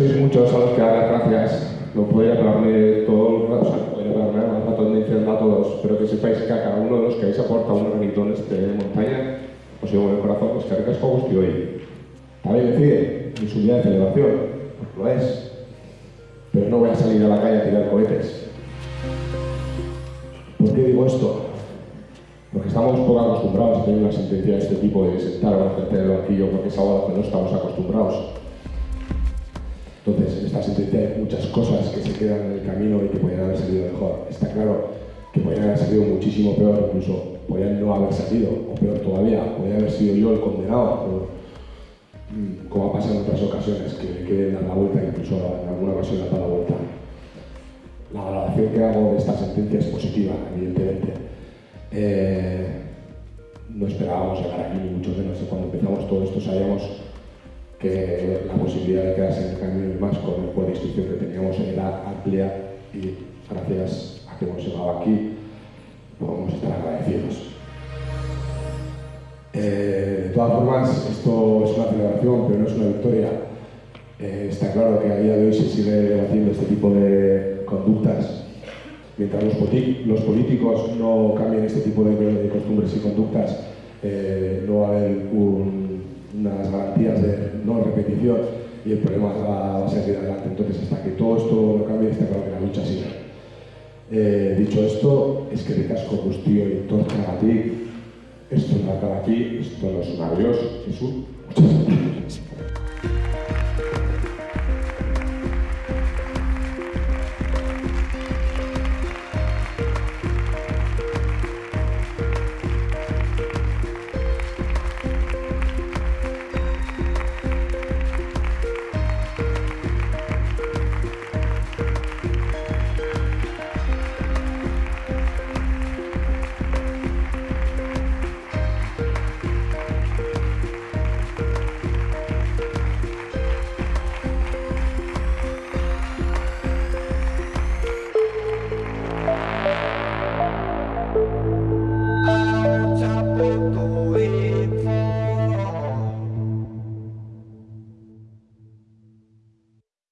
Sois muchos a los que dar las gracias. No podría hablarme todo el rato, o sea, podría hablarme más de diciendo a todos, pero que sepáis que a cada uno de los que habéis aportado un granito en este montaña, os llevo en el corazón, pues que ricasco estoy hoy. También decide, en su día de celebración, porque lo es. Pero no voy a salir a la calle a tirar cohetes. ¿Por qué digo esto? Porque estamos poco acostumbrados a tener una sentencia de este tipo de sentar a la gente en el banquillo porque es algo a lo que no estamos acostumbrados. Entonces, en esta sentencia hay muchas cosas que se quedan en el camino y que podrían haber salido mejor. Está claro que podrían haber salido muchísimo peor, incluso podrían no haber salido, o peor todavía, podría haber sido yo el condenado, mm, como ha pasado en otras ocasiones, que le queden dar la vuelta, incluso en alguna ocasión le la vuelta. La valoración que hago de esta sentencia es positiva, evidentemente. Eh, no esperábamos llegar aquí, ni mucho menos. Cuando empezamos todo esto sabíamos que la posibilidad de quedarse en el camino y más con el de instrucción que teníamos era amplia y gracias a que hemos llegado aquí podemos estar agradecidos. Eh, de todas formas, esto es una celebración, pero no es una victoria. Eh, está claro que a día de hoy se sigue haciendo este tipo de conductas. Mientras los, políticos no cambien este tipo de, costumbres y conductas, eh, no va a haber unas garantías de no repetición y el problema va, a seguir adelante. Entonces, hasta que todo esto no cambie, está claro que la lucha sigue. Eh, dicho esto, es que de casco guztioi ti. esto no acaba aquí, esto no es un adiós, Jesús. Muchas gracias.